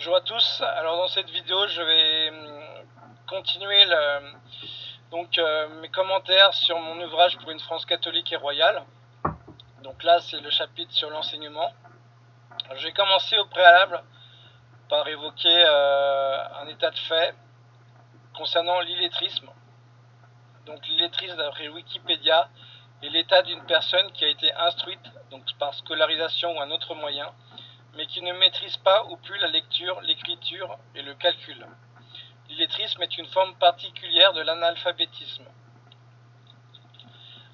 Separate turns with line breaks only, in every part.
Bonjour à tous, alors dans cette vidéo je vais hum, continuer donc, euh, mes commentaires sur mon ouvrage pour une France catholique et royale. Donc là c'est le chapitre sur l'enseignement. Je vais commencer au préalable par évoquer euh, un état de fait concernant l'illettrisme. Donc l'illettrisme d'après Wikipédia est l'état d'une personne qui a été instruite donc par scolarisation ou un autre moyen mais qui ne maîtrise pas ou plus la lecture, l'écriture et le calcul. L'illettrisme est une forme particulière de l'analphabétisme.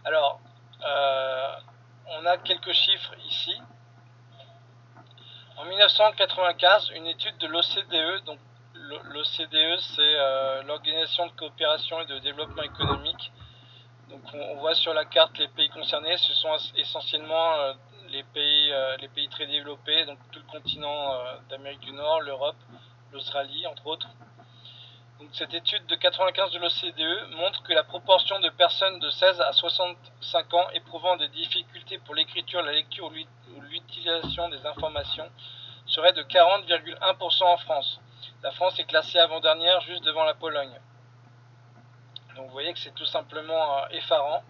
Alors, euh, on a quelques chiffres ici. En 1995, une étude de l'OCDE, donc l'OCDE c'est euh, l'Organisation de coopération et de développement économique. Donc on, voit sur la carte les pays concernés, ce sont essentiellement euh, les pays, euh, les pays très développés, donc tout le continent euh, d'Amérique du Nord, l'Europe, l'Australie, entre autres. Donc, cette étude de 95 de l'OCDE montre que la proportion de personnes de 16 à 65 ans éprouvant des difficultés pour l'écriture, la lecture ou l'utilisation des informations serait de 40,1% en France. La France est classée avant-dernière juste devant la Pologne. Donc vous voyez que c'est tout simplement euh, effarant.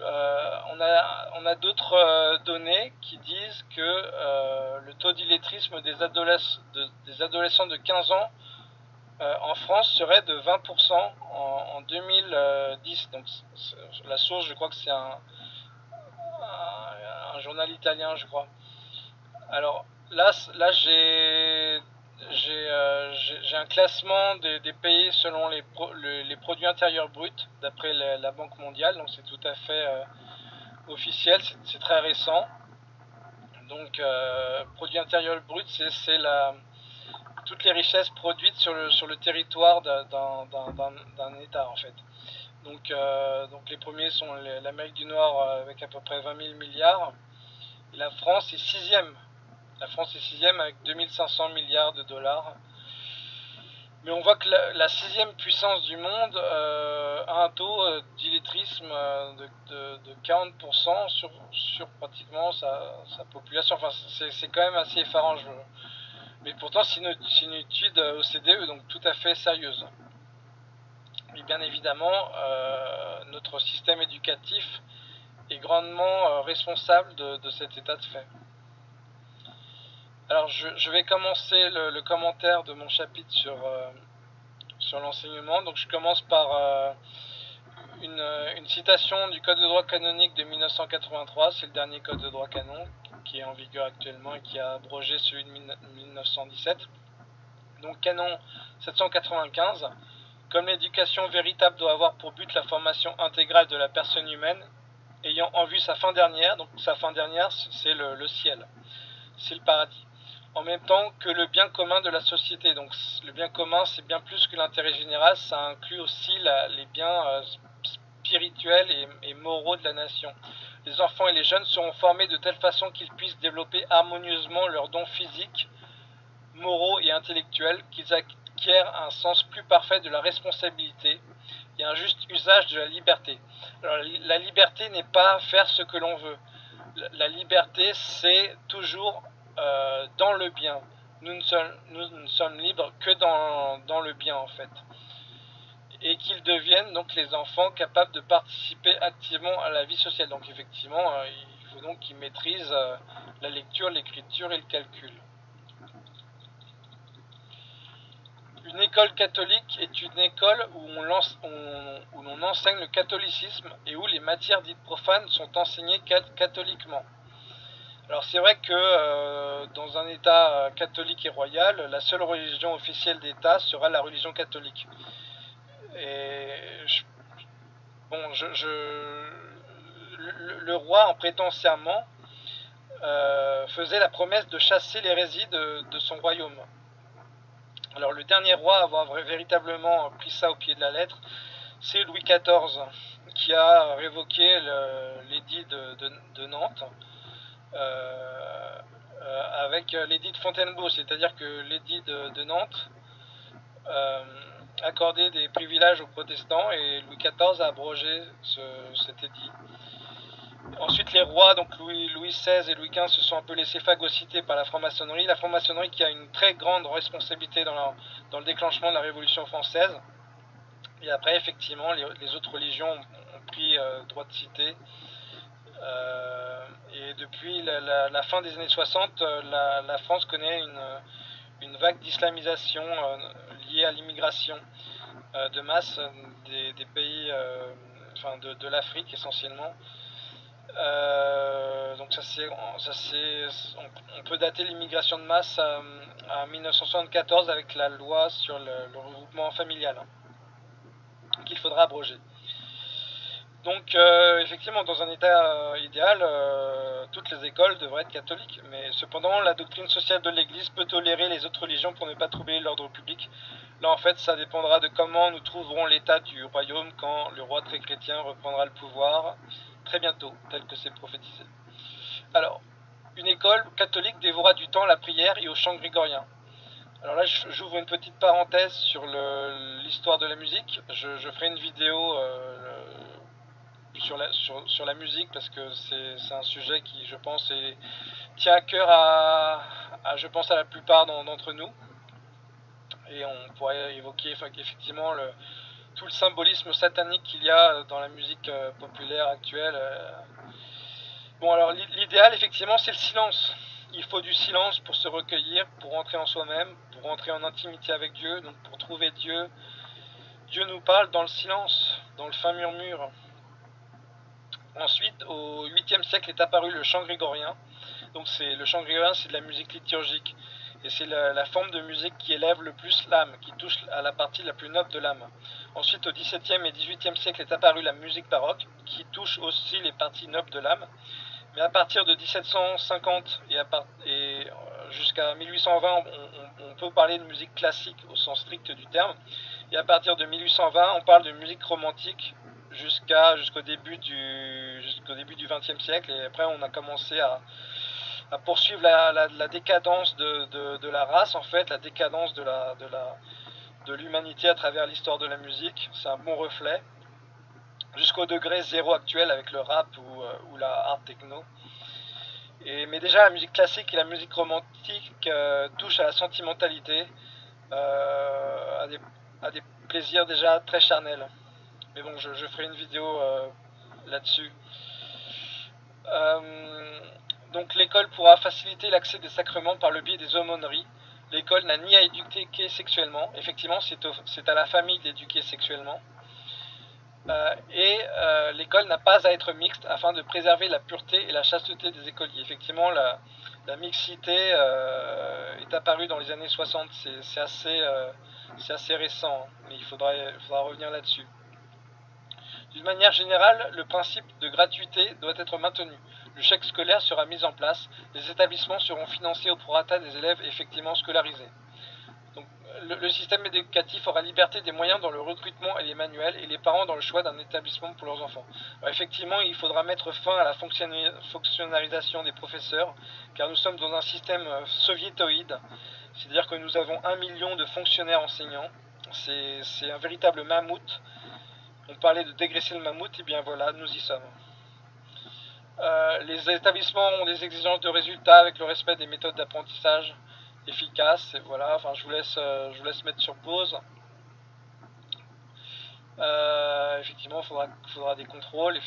Euh, on a, on a d'autres euh, données qui disent que euh, le taux d'illettrisme des, des, adolescents de 15 ans en France serait de 20% en, 2010. Donc la source, je crois que c'est un, un, journal italien, je crois. Alors là, là j'ai j'ai un classement des, pays selon les, les, produits intérieurs bruts d'après la, Banque mondiale, donc c'est tout à fait euh, officiel, c'est très récent. Donc, euh, produit intérieur brut, c'est toutes les richesses produites sur le, territoire d'un État en fait. Donc, euh, les premiers sont l'Amérique du Nord avec à peu près 20 000 milliards. La France est sixième. La France est sixième avec 2500 milliards de dollars. Mais on voit que la, sixième puissance du monde euh, a un taux euh, d'illettrisme euh, de, 40% sur, pratiquement sa, population. C'est quand même assez effarant. Mais pourtant, c'est une, étude OCDE, donc tout à fait sérieuse. Et bien évidemment, notre système éducatif est grandement responsable de cet état de fait. Alors je, vais commencer le, commentaire de mon chapitre sur, euh, sur l'enseignement. Donc je commence par euh, une, citation du Code de droit canonique de 1983. C'est le dernier Code de droit canon qui est en vigueur actuellement et qui a abrogé celui de 1917. Donc canon 795. Comme l'éducation véritable doit avoir pour but la formation intégrale de la personne humaine, ayant en vue sa fin dernière, donc sa fin dernière c'est le ciel, c'est le paradis en même temps que le bien commun de la société. Donc le bien commun, c'est bien plus que l'intérêt général, ça inclut aussi les biens euh, spirituels et, moraux de la nation. Les enfants et les jeunes seront formés de telle façon qu'ils puissent développer harmonieusement leurs dons physiques, moraux et intellectuels, qu'ils acquièrent un sens plus parfait de la responsabilité et un juste usage de la liberté. Alors, la liberté n'est pas faire ce que l'on veut. La liberté, c'est toujours euh, dans le bien. Nous ne, sommes, nous sommes libres que dans, le bien en fait. Et qu'ils deviennent donc les enfants capables de participer activement à la vie sociale. Donc effectivement, euh, il faut donc qu'ils maîtrisent euh, la lecture, l'écriture et le calcul. Une école catholique est une école où l'on enseigne le catholicisme et où les matières dites profanes sont enseignées catholiquement. Alors c'est vrai que euh, dans un État euh, catholique et royal, la seule religion officielle d'État sera la religion catholique. Et bon, le, roi, en prêtant serment, euh, faisait la promesse de chasser l'hérésie de, son royaume. Alors le dernier roi à avoir véritablement pris ça au pied de la lettre, c'est Louis XIV, qui a révoqué l'édit de Nantes avec l'édit de Fontainebleau, c'est-à-dire que l'édit de, Nantes euh, accordait des privilèges aux protestants et Louis XIV a abrogé cet édit. Ensuite, les rois, donc Louis, XVI et Louis XV, se sont un peu laissés phagocyter par la franc-maçonnerie. La franc-maçonnerie qui a une très grande responsabilité dans, le déclenchement de la Révolution française. Et après, effectivement, les, autres religions ont, pris euh, droit de cité. Euh, depuis la, fin des années 60, euh, la, France connaît une, une vague d'islamisation liée à l'immigration de masse des, pays, enfin de, l'Afrique essentiellement. Euh, donc ça c'est, on, peut dater l'immigration de masse à, 1974 avec la loi sur le, regroupement familial hein, qu'il faudra abroger. Donc euh, effectivement, dans un état euh, idéal, toutes les écoles devraient être catholiques. Mais cependant, la doctrine sociale de l'Église peut tolérer les autres religions pour ne pas troubler l'ordre public. Là, en fait, ça dépendra de comment nous trouverons l'état du royaume quand le roi très chrétien reprendra le pouvoir très bientôt, tel que c'est prophétisé. Alors, une école catholique dévora du temps à la prière et au chant grégorien. Alors là, j'ouvre une petite parenthèse sur l'histoire de la musique. Je, ferai une vidéo euh, sur, la, musique parce que c'est un sujet qui, je pense, tient à cœur à, je pense, à la plupart d'entre nous. Et on pourrait évoquer effectivement tout le symbolisme satanique qu'il y a dans la musique euh, populaire actuelle. Euh. Bon, alors l'idéal, effectivement, c'est le silence. Il faut du silence pour se recueillir, pour rentrer en soi-même, pour rentrer en intimité avec Dieu, donc pour trouver Dieu. Dieu nous parle dans le silence, dans le fin murmure. Ensuite, au 8e siècle est apparu le chant grégorien. Donc c'est le chant grégorien, c'est de la musique liturgique. Et c'est la, forme de musique qui élève le plus l'âme, qui touche à la partie la plus noble de l'âme. Ensuite, au XVIIe et XVIIIe siècle est apparue la musique baroque, qui touche aussi les parties nobles de l'âme. Mais à partir de 1750 et, euh, jusqu'à 1820, on, peut parler de musique classique au sens strict du terme. Et à partir de 1820, on parle de musique romantique jusqu'à jusqu'au début du jusqu'au début du XXe siècle. Et après, on a commencé à à poursuivre la, décadence de, la race, en fait, la décadence de la de l'humanité à travers l'histoire de la musique. C'est un bon reflet. Jusqu'au degré zéro actuel avec le rap ou, euh, la art techno. Et, mais déjà, la musique classique et la musique romantique euh, touchent à la sentimentalité, euh, à, des, plaisirs déjà très charnels. Mais bon, je, je ferai une vidéo là-dessus. Donc l'école pourra faciliter l'accès des sacrements par le biais des aumôneries. L'école n'a ni à éduquer sexuellement, effectivement c'est à la famille d'éduquer sexuellement. Euh, et euh, l'école n'a pas à être mixte afin de préserver la pureté et la chasteté des écoliers. Effectivement, la, mixité euh, est apparue dans les années 60, c'est assez, assez, récent, hein, mais il faudra revenir là-dessus. D'une manière générale, le principe de gratuité doit être maintenu le chèque scolaire sera mis en place, les établissements seront financés au prorata des élèves effectivement scolarisés. Donc, le, système éducatif aura liberté des moyens dans le recrutement et les manuels et les parents dans le choix d'un établissement pour leurs enfants. effectivement, il faudra mettre fin à la fonctionnalisation des professeurs, car nous sommes dans un système euh, soviétoïde, c'est-à-dire que nous avons un million de fonctionnaires enseignants. C'est un véritable mammouth. On parlait de dégraisser le mammouth, et bien voilà, nous y sommes. Euh, les établissements ont des exigences de résultats avec le respect des méthodes d'apprentissage efficaces. Et voilà, enfin, je vous laisse, euh, je vous laisse mettre sur pause. Euh, effectivement, il faudra, des contrôles.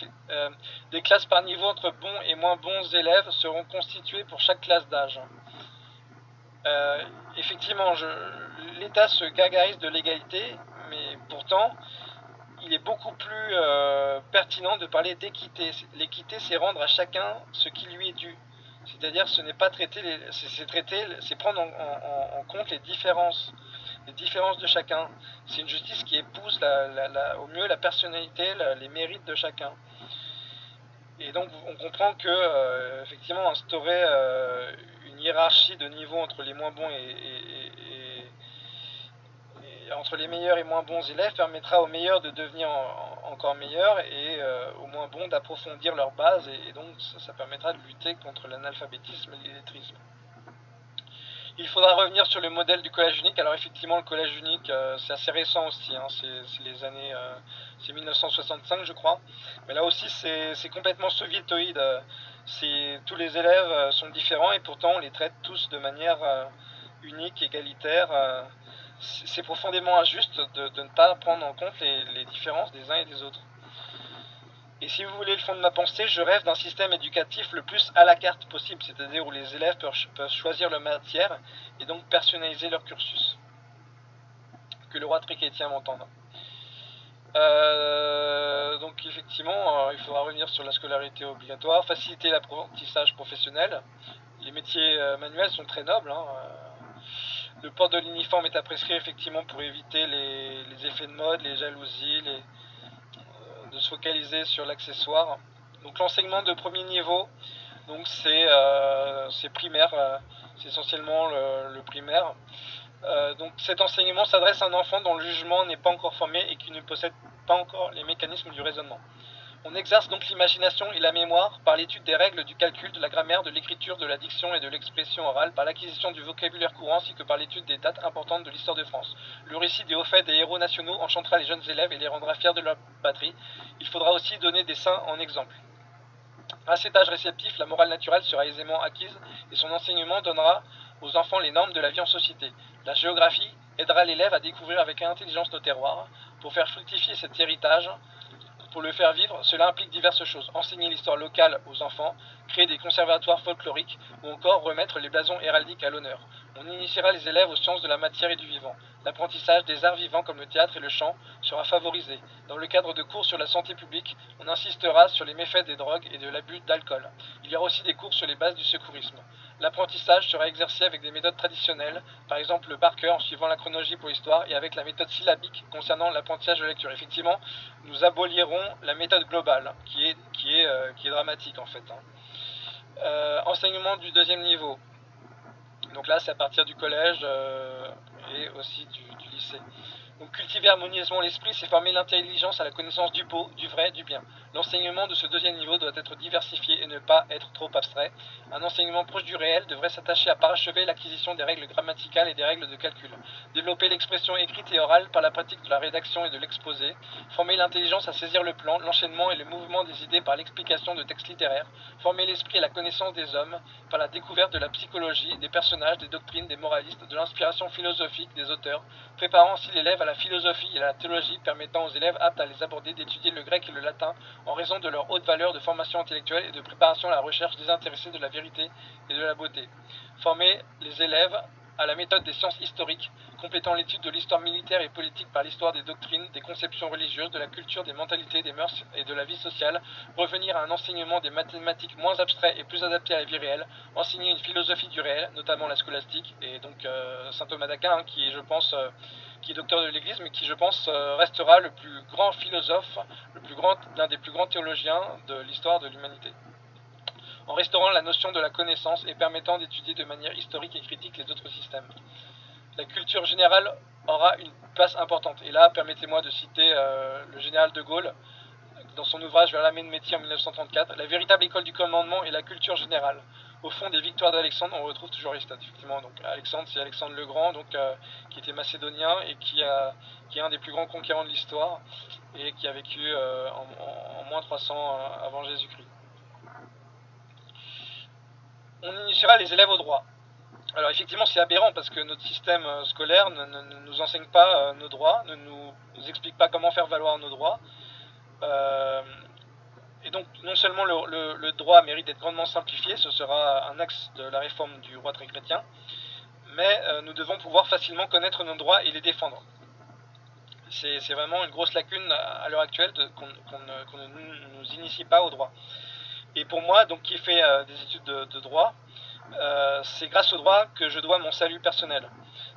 des classes par niveau entre bons et moins bons élèves seront constituées pour chaque classe d'âge. effectivement, l'État se gargarise de l'égalité, mais pourtant, il est beaucoup plus euh, pertinent de parler d'équité. L'équité, c'est rendre à chacun ce qui lui est dû. C'est-à-dire, ce n'est pas traiter, c'est traiter, c'est prendre en, compte les différences, les différences de chacun. C'est une justice qui épouse au mieux la personnalité, les mérites de chacun. Et donc, on comprend que, euh, effectivement, instaurer euh, une hiérarchie de niveau entre les moins bons et entre les meilleurs et moins bons élèves permettra aux meilleurs de devenir encore meilleurs et euh, aux moins bons d'approfondir leur base et, donc ça, permettra de lutter contre l'analphabétisme et l'illettrisme. Il faudra revenir sur le modèle du collège unique. Alors effectivement, le collège unique, euh, c'est assez récent aussi. Hein. c'est les années, euh, c'est 1965 je crois. Mais là aussi c'est complètement soviétoïde. Tous les élèves sont différents et pourtant on les traite tous de manière unique, égalitaire. C'est profondément injuste de, ne pas prendre en compte les différences des uns et des autres. Et si vous voulez le fond de ma pensée, je rêve d'un système éducatif le plus à la carte possible, c'est-à-dire où les élèves peuvent choisir leur matière et donc personnaliser leur cursus. Que le roi Triquetien m'entende. Euh, donc effectivement, euh, il faudra revenir sur la scolarité obligatoire, faciliter l'apprentissage professionnel. Les métiers euh, manuels sont très nobles. Hein, le port de l'uniforme est à prescrire effectivement pour éviter les, effets de mode, les jalousies, les, de se focaliser sur l'accessoire. Donc l'enseignement de premier niveau, donc c'est euh, primaire, euh, c'est essentiellement le, primaire. Euh, donc cet enseignement s'adresse à un enfant dont le jugement n'est pas encore formé et qui ne possède pas encore les mécanismes du raisonnement. On exerce donc l'imagination et la mémoire par l'étude des règles du calcul, de la grammaire, de l'écriture, de la diction et de l'expression orale, par l'acquisition du vocabulaire courant ainsi que par l'étude des dates importantes de l'histoire de France. Le récit des hauts faits des héros nationaux enchantera les jeunes élèves et les rendra fiers de leur patrie. Il faudra aussi donner des saints en exemple. À cet âge réceptif, la morale naturelle sera aisément acquise et son enseignement donnera aux enfants les normes de la vie en société. La géographie aidera l'élève à découvrir avec intelligence nos terroirs. Pour faire fructifier cet héritage, pour le faire vivre, cela implique diverses choses. Enseigner l'histoire locale aux enfants, créer des conservatoires folkloriques ou encore remettre les blasons héraldiques à l'honneur. On initiera les élèves aux sciences de la matière et du vivant. L'apprentissage des arts vivants comme le théâtre et le chant sera favorisé. Dans le cadre de cours sur la santé publique, on insistera sur les méfaits des drogues et de l'abus d'alcool. Il y aura aussi des cours sur les bases du secourisme. L'apprentissage sera exercé avec des méthodes traditionnelles, par exemple le par en suivant la chronologie pour l'histoire, et avec la méthode syllabique concernant l'apprentissage de lecture. Effectivement, nous abolirons la méthode globale, qui est, euh, dramatique en fait. Hein. Euh, enseignement du deuxième niveau. Donc là, c'est à partir du collège euh, aussi du lycée. Donc cultiver harmonieusement l'esprit, c'est former l'intelligence à la connaissance du beau, du vrai, du bien. L'enseignement de ce deuxième niveau doit être diversifié et ne pas être trop abstrait. Un enseignement proche du réel devrait s'attacher à parachever l'acquisition des règles grammaticales et des règles de calcul. Développer l'expression écrite et orale par la pratique de la rédaction et de l'exposé. Former l'intelligence à saisir le plan, l'enchaînement et le mouvement des idées par l'explication de textes littéraires. Former l'esprit à la connaissance des hommes par la découverte de la psychologie, des personnages, des doctrines, des moralistes, de l'inspiration philosophique des auteurs, préparant ainsi l'élève à la philosophie et à la théologie permettant aux élèves aptes à les aborder d'étudier le grec et le latin en raison de leur haute valeur de formation intellectuelle et de préparation à la recherche désintéressée de la vérité et de la beauté. Former les élèves à la méthode des sciences historiques, complétant l'étude de l'histoire militaire et politique par l'histoire des doctrines, des conceptions religieuses, de la culture, des mentalités, des mœurs et de la vie sociale, revenir à un enseignement des mathématiques moins abstrait et plus adapté à la vie réelle, enseigner une philosophie du réel, notamment la scolastique, et donc euh, saint Thomas d'Aquin, hein, euh, qui est docteur de l'Église, mais qui, je pense, euh, restera le plus grand philosophe, l'un des plus grands théologiens de l'histoire de l'humanité en restaurant la notion de la connaissance et permettant d'étudier de manière historique et critique les autres systèmes. La culture générale aura une place importante. Et là, permettez-moi de citer euh, le général de Gaulle dans son ouvrage Vers la main de métier en 1934. La véritable école du commandement est la culture générale. Au fond des victoires d'Alexandre, on retrouve toujours Aristote. Effectivement, donc Alexandre, c'est Alexandre le Grand, donc, euh, qui était macédonien et qui, est un des plus grands conquérants de l'histoire et qui a vécu euh, en, en, moins 300 avant Jésus-Christ on initiera les élèves au droit. Alors effectivement c'est aberrant parce que notre système euh, scolaire ne, nous enseigne pas euh, nos droits, ne nous, explique pas comment faire valoir nos droits. Euh, et donc non seulement le, droit mérite d'être grandement simplifié, ce sera un axe de la réforme du roi très chrétien, mais nous devons pouvoir facilement connaître nos droits et les défendre. C'est vraiment une grosse lacune à, l'heure actuelle qu'on ne nous initie pas au droit. Et pour moi, donc, qui fait euh, des études de, droit, euh, c'est grâce au droit que je dois mon salut personnel.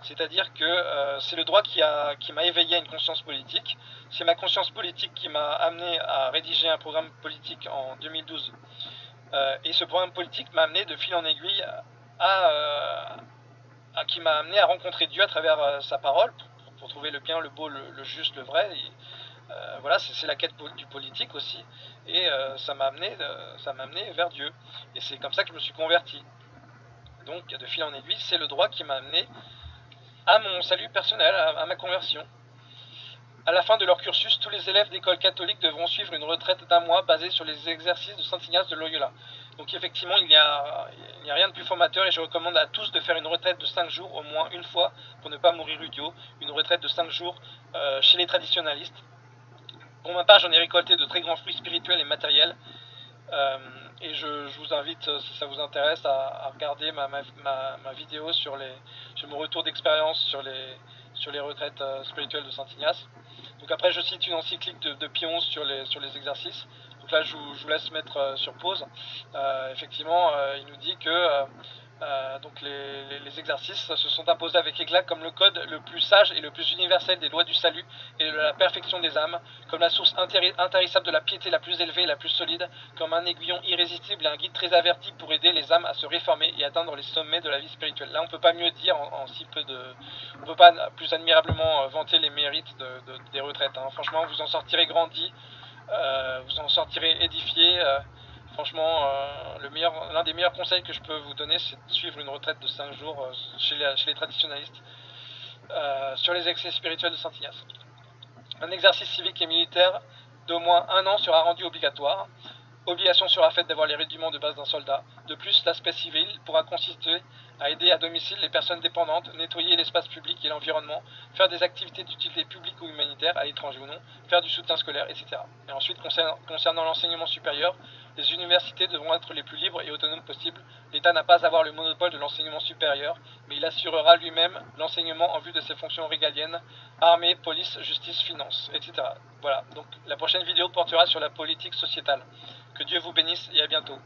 C'est-à-dire que euh, c'est le droit qui m'a qui éveillé à une conscience politique. C'est ma conscience politique qui m'a amené à rédiger un programme politique en 2012. et ce programme politique m'a amené de fil en aiguille à, qui m'a amené à rencontrer Dieu à travers sa parole pour, trouver le bien, le beau, le, juste, le vrai. Euh, voilà, c'est la quête du politique aussi. Et euh, ça m'a amené, euh, amené vers Dieu. Et c'est comme ça que je me suis converti. Donc, de fil en aiguille, c'est le droit qui m'a amené à mon salut personnel, à, ma conversion. À la fin de leur cursus, tous les élèves d'école catholique devront suivre une retraite d'un mois basée sur les exercices de Saint Ignace de Loyola. Donc effectivement, il n'y a, rien de plus formateur et je recommande à tous de faire une retraite de 5 jours au moins une fois pour ne pas mourir idiot. Une retraite de 5 jours chez les traditionalistes. Pour ma part, j'en ai récolté de très grands fruits spirituels et matériels. Euh, et je, vous invite, euh, si ça vous intéresse, à, regarder ma, vidéo sur, les, sur mon retour d'expérience sur les, sur les retraites euh, spirituelles de Saint-Ignace. Donc après, je cite une encyclique de, Pion sur les, sur les exercices. Donc là, je vous, laisse mettre sur pause. effectivement, il nous dit que euh, donc les, exercices se sont imposés avec éclat comme le code le plus sage et le plus universel des lois du salut et de la perfection des âmes, comme la source intarissable de la piété la plus élevée et la plus solide, comme un aiguillon irrésistible et un guide très averti pour aider les âmes à se réformer et atteindre les sommets de la vie spirituelle. Là, on ne peut pas mieux dire en, si peu de... On ne peut pas plus admirablement euh, vanter les mérites des retraites. Hein. Franchement, vous en sortirez grandi, euh, vous en sortirez édifié. Franchement, euh, l'un des meilleurs conseils que je peux vous donner, c'est de suivre une retraite de 5 jours euh, chez, les, traditionalistes euh, sur les excès spirituels de Saint-Ignace. Un exercice civique et militaire d'au moins un an sera rendu obligatoire. Obligation sera faite d'avoir les rudiments de base d'un soldat. De plus, l'aspect civil pourra consister à aider à domicile les personnes dépendantes, nettoyer l'espace public et l'environnement, faire des activités d'utilité publique ou humanitaire, à l'étranger ou non, faire du soutien scolaire, etc. Et ensuite, concernant l'enseignement supérieur, les universités devront être les plus libres et autonomes possibles. L'État n'a pas à avoir le monopole de l'enseignement supérieur, mais il assurera lui-même l'enseignement en vue de ses fonctions régaliennes, armée, police, justice, finance, etc. Voilà, donc la prochaine vidéo portera sur la politique sociétale. Que Dieu vous bénisse et à bientôt.